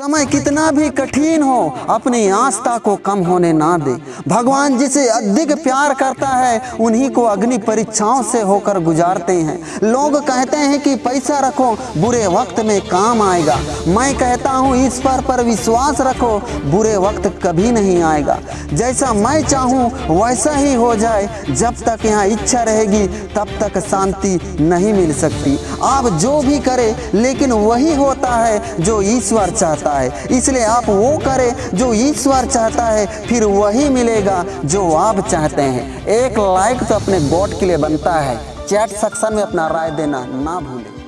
समय कितना भी कठिन हो, अपनी आस्था को कम होने ना दे। भगवान जिसे अधिक प्यार करता है, उन्हीं को अग्नि परीक्षाओं से होकर गुजारते हैं। लोग कहते हैं कि पैसा रखो, बुरे वक्त में काम आएगा। मैं कहता हूँ ईश्वर पर विश्वास रखो, बुरे वक्त कभी नहीं आएगा। जैसा मैं चाहूँ, वैसा ही हो जाए। जब तक यहाँ इच्छा रहेगी, तब तक शांति नहीं मिल सकती। आप जो भी करें, लेकिन वही होता है जो ईश्वर चाहता है। इसलिए आप वो करें जो ईश्वर चाहता है, फिर वही मिलेगा जो आप चाहते हैं। एक लाइक तो अपने गॉड के लिए बनता है। चैट सेक्शन में अपना राय देना ना भूलें।